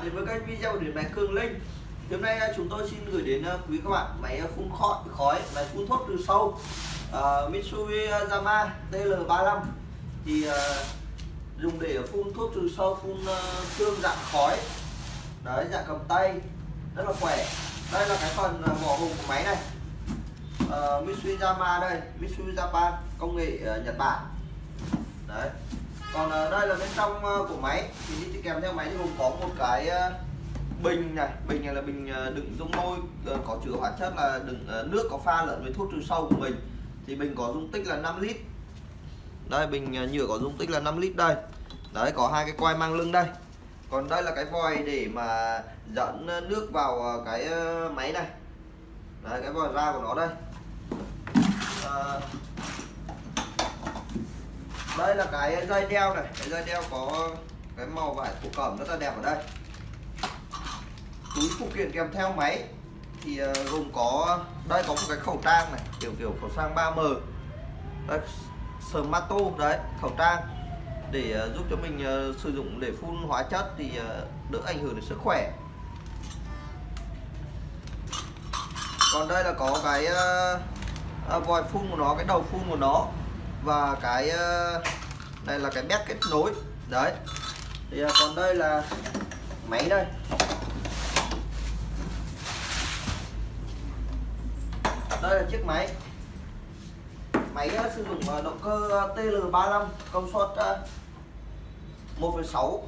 bạn đến với kênh video về máy Cường Linh. Hôm nay à, chúng tôi xin gửi đến à, quý các bạn máy phun khói, khói máy phun thuốc từ sâu. À, uh, Mitsui Yama TL35 thì uh, dùng để phun thuốc trừ sâu phun uh, xương dạng khói. Đấy dạng cầm tay. Rất là khỏe. Đây là cái phần vỏ hộp của máy này. Uh, Mitsui Yama đây. Mitsui Japan công nghệ uh, Nhật Bản. Đấy còn ờ, đây là bên trong ờ, của máy. Thì đi kèm theo máy thì gồm có một cái ờ, bình này. Bình này là bình đựng dung môi có chứa hóa chất là đựng nước có pha lẫn với thuốc trừ sâu của mình. Thì bình có dung tích là 5 lít. Đây bình nhựa có dung tích là 5 lít đây. Đấy có hai cái quai mang lưng đây. Còn đây là cái vòi để mà dẫn nước vào cái máy này. Đấy cái vòi ra của nó đây. À, đây là cái dây đeo này. Cái dây đeo có cái màu vải thổ cẩm rất là đẹp ở đây. Túi phụ kiện kèm theo máy thì ờ, gồm có đây có một cái khẩu trang này kiểu kiểu khẩu trang 3M đây Smarto đấy khẩu trang. Để ờ, giúp cho mình ờ, sử dụng để phun hóa chất thì đỡ ảnh hưởng đến sức khỏe. Còn đây là có cái uh, vòi phun của nó cái đầu phun của nó và cái ờ, đây là cái bét kết nối. Đấy. Thì ờ, còn đây là máy đây. Đây là chiếc máy. Máy ờ, sử dụng động cơ TL35 công suất 1,6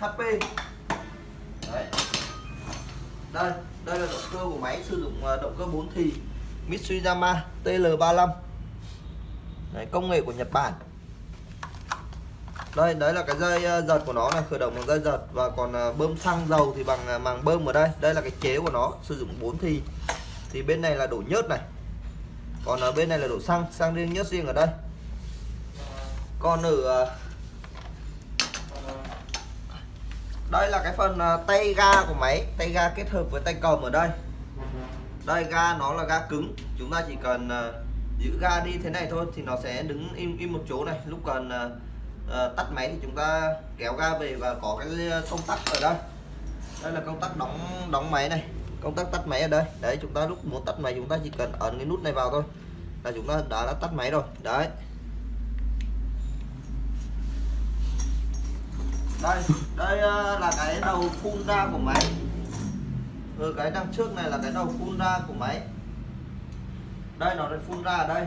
HP đấy. Đây đây là động cơ của máy sử dụng động cơ 4 thì Mitsuyama TL35 đấy, công nghệ của Nhật Bản. Đây đấy là cái dây ờ, giật của nó là khởi động bằng dây giật và còn ờ, bơm xăng dầu thì bằng ờ, màng bơm ở đây. Đây là cái chế của nó sử dụng 4 thì thì bên này là đổ nhớt này. Còn ở bên này là đổ xăng xăng riêng nhớt riêng ở đây. Còn ở đây là cái phần tay ga của máy tay ga kết hợp với tay cầm ở đây. Đây ga nó là ga cứng. Chúng ta chỉ cần giữ ga đi thế này thôi thì nó sẽ đứng im im một chỗ này. Lúc cần uh, ờ, ờ, tắt máy thì chúng ta kéo ga về và có cái ờ, công tắc ở đây. Đây là công tắc đóng đóng máy này. Công tắc tắt máy ở đây. Đấy chúng ta lúc muốn tắt máy chúng ta chỉ cần ấn cái nút này vào thôi là chúng ta đã, đã tắt máy rồi. Đấy. Đây đây là cái đầu phun ra của máy. Ừ, cái đằng trước này là cái đầu phun ra của máy đây, nó phun ra ở đây.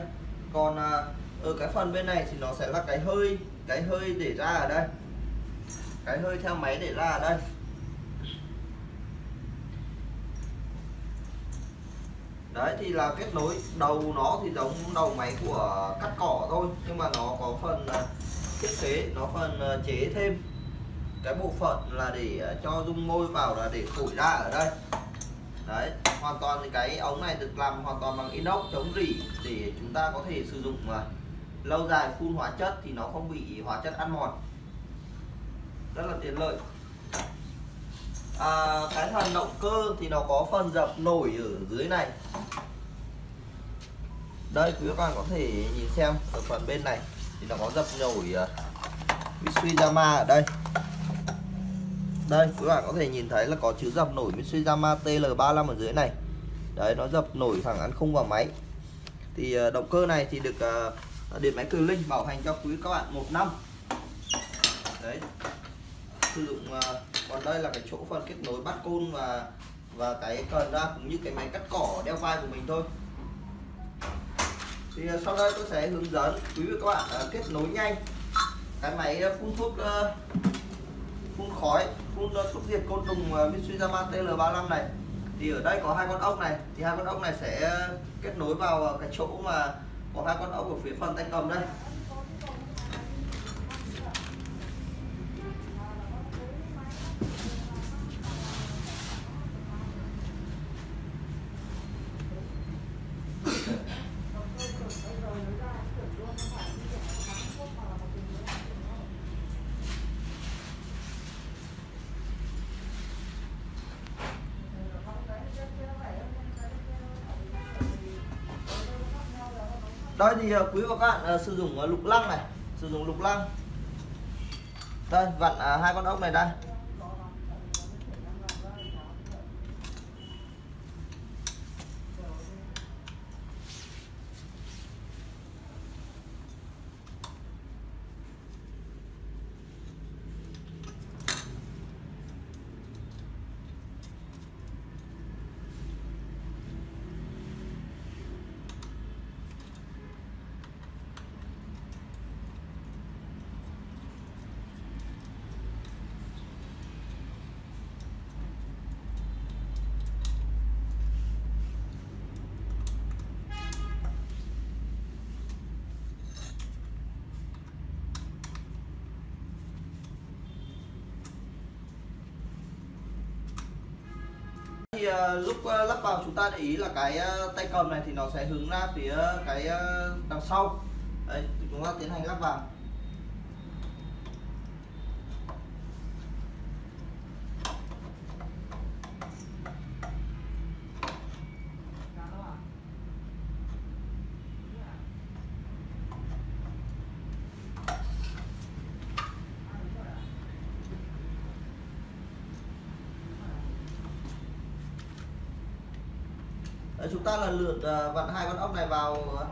Còn à, ở cái phần bên này thì nó sẽ là cái hơi cái hơi để ra ở đây. Cái hơi theo máy để ra ở đây. Đấy, thì là kết nối. Đầu nó thì giống đầu máy của cắt cỏ thôi, nhưng mà nó có phần à, thiết kế, nó phần à, chế thêm. Cái bộ phận là để cho dung môi vào là để thổi ra ở đây đấy hoàn toàn thì cái ống này được làm hoàn toàn bằng inox chống rỉ để chúng ta có thể sử dụng mà. Lâu dài phun hóa chất thì nó không bị hóa chất ăn mòn. Rất là tiện lợi. À, cái phần động cơ thì nó có phần dập nổi ở dưới này. Đây quý các bạn có thể nhìn xem ở phần bên này thì nó có dập nổi à, uh, Mitsuyama ở đây đây, các bạn có thể nhìn thấy là có chữ dập nổi Mitsuyama TL35 ở dưới này. Đấy, nó dập nổi thẳng ăn khung vào máy. Thì ờ, động cơ này thì được ờ, điện máy Cường Linh bảo hành cho quý các bạn một năm. Đấy. Sử dụng ờ, còn đây là cái chỗ phần kết nối bắt côn và và cái cần ra cũng như cái máy cắt cỏ đeo vai của mình thôi. Thì sau đây tôi sẽ hướng dẫn quý vị các bạn kết nối nhanh. Cái máy phun thuốc phun khói phun ờ, thuốc diệt côn trùng ờ, uh, Mitsuyama TL35 này. Thì ở đây có hai con ốc này. Thì hai con ốc này sẽ kết nối vào ờ, cái chỗ mà có hai con ốc ở phía phần tay cầm đây. Đây thì ờ, quý và các bạn uh, sử dụng ờ, lục lăng này. Sử dụng lục lăng. Đây vặn uh, hai con ốc này đây Ờ, lúc ờ, lắp vào chúng ta để ý là cái ờ, tay cầm này thì nó sẽ hướng ra phía cái đằng sau. Đấy chúng ta tiến hành lắp vào. Đấy, chúng ta lần lượt à, vặn hai con ốc này vào à,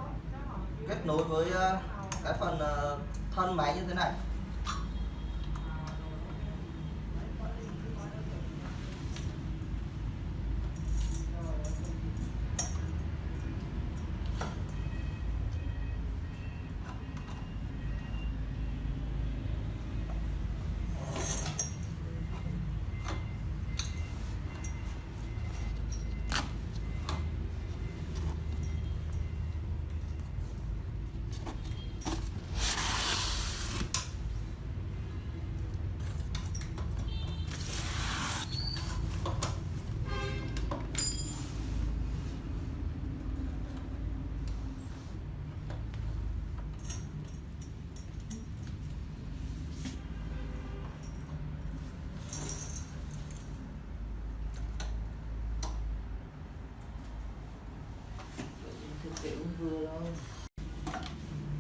kết nối với à, cái phần thân máy như thế này.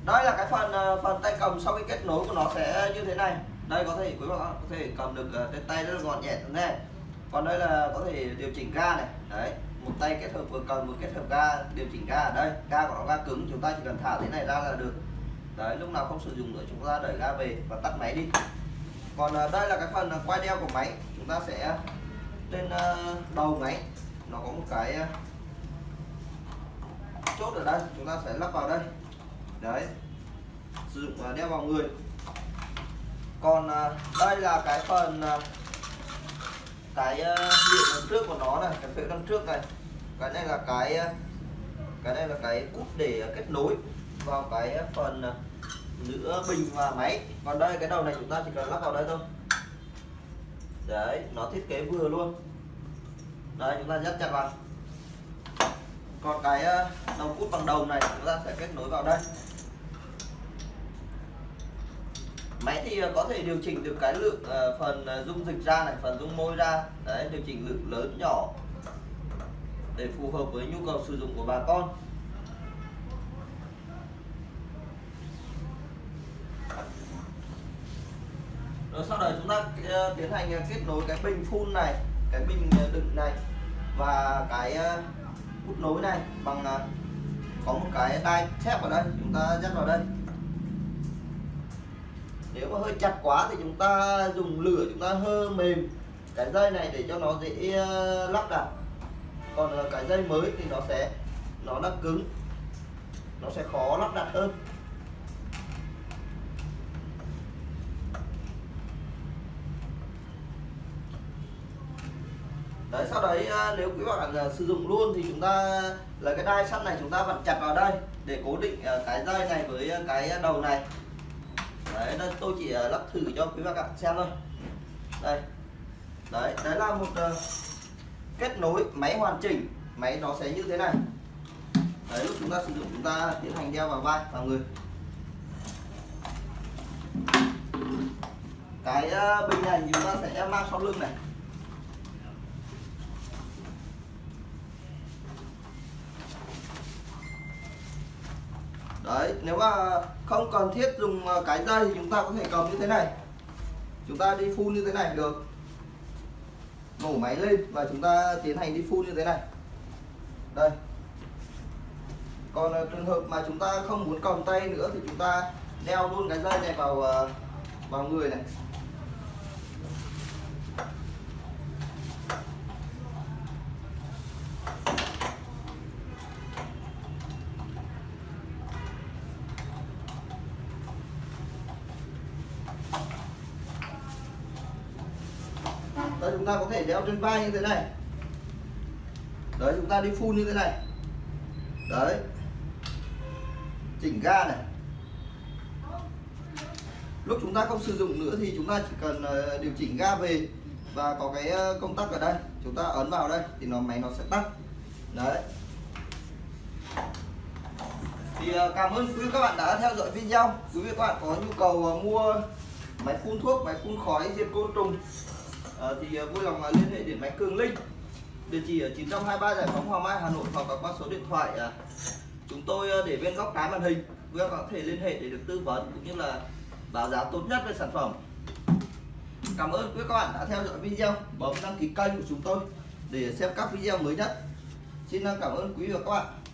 Đây là cái phần ờ, phần tay cầm sau khi kết nối của nó sẽ như thế này. Đây, có thể quý bạn có thể cầm được ờ, cái trên tay rất là gọn nhẹ thế này. Còn đây là có thể điều chỉnh ga này. Đấy, một tay kết hợp vừa cầm vừa kết hợp ga, điều chỉnh ga ở đây. Ga của nó ga cứng, chúng ta chỉ cần thả thế này ra là được. Đấy, lúc nào không sử dụng nữa, chúng ta đẩy ga về và tắt máy đi. Còn ờ, đây là cái phần quay đeo của máy. Chúng ta sẽ trên đầu máy. Nó có một cái chốt ở đây. Chúng ta sẽ lắp vào đây đấy. Sử dụng và đeo vào người. Còn à, đây là cái phần à, cái à, điện đằng trước của nó này, cái phễu đằng trước này. Cái này là cái cái này là cái cúp để kết nối vào cái phần giữa bình và máy. Còn đây, cái đầu này chúng ta chỉ cần lắp vào đây thôi. Đấy, nó thiết kế vừa luôn. Đấy, chúng ta dắt chặt vào. Còn cái đầu cút bằng đầu này, chúng ta sẽ kết nối vào đây. Máy thì ờ, có thể điều chỉnh được cái lượng ờ, phần ờ, dung dịch ra này, phần dung môi ra. Đấy, điều chỉnh lượng lớn nhỏ để phù hợp với nhu cầu sử dụng của bà con. Rồi sau đó chúng ta tiến hành kết nối cái bình phun này, cái bình đựng này và cái hút nối này bằng có một cái đai thép ở đây, chúng ta dắt vào đây nếu mà hơi chặt quá thì chúng ta dùng lửa, chúng ta hơ mềm cái dây này để cho nó dễ ờ, lắp đặt. Còn ờ, cái dây mới thì nó sẽ, nó đã cứng, nó sẽ khó lắp đặt hơn. Đấy, sau đấy ờ, nếu quý bạn sử dụng luôn thì chúng ta lấy cái đai sắt này, chúng ta vặn chặt vào đây để cố định cái dây này với cái đầu này đấy đây tôi chỉ ờ, lắp thử cho quý bác bạn xem thôi. Đây. Đấy đấy là một uh, kết nối máy hoàn chỉnh. Máy nó sẽ như thế này. Đấy lúc chúng ta sử dụng chúng ta tiến hành đeo vào vai vào người. Cái uh, bình này chúng ta sẽ mang sau lưng này. Đấy, nếu mà không cần thiết dùng ờ, cái dây thì chúng ta có thể cầm như thế này. Chúng ta đi phun như thế này, được. Nổ máy lên và chúng ta tiến hành đi phun như thế này. Đây. Còn ờ, trường hợp mà chúng ta không muốn cầm tay nữa thì chúng ta đeo luôn cái dây này vào ờ, vào người này Đây chúng ta có thể đeo trên vai như thế này. Đấy, chúng ta đi phun như thế này. Đấy. Chỉnh ga này. Lúc chúng ta không sử dụng nữa thì chúng ta chỉ cần ờ, điều chỉnh ga về và có cái ờ, công tắc ở đây. Chúng ta ấn vào đây thì nó, máy nó sẽ tắt. Đấy. Thì ờ, cảm ơn quý vị các bạn đã theo dõi video. Quý vị các bạn có nhu cầu mua máy phun thuốc, máy phun khói diệt côn trùng Ờ, thì ờ, vui lòng ờ, liên hệ điện máy Cường Linh. Địa chỉ ở 923 Giải phóng Hoàng Mai, Hà Nội, hoặc qua số điện thoại chúng tôi để bên góc trái màn hình. Quý vị có thể liên hệ để được tư vấn cũng như là báo giá tốt nhất về sản phẩm. Cảm ơn quý các bạn đã theo dõi video. Bấm đăng ký kênh của chúng tôi để xem các video mới nhất. Xin cảm ơn quý vị và các bạn.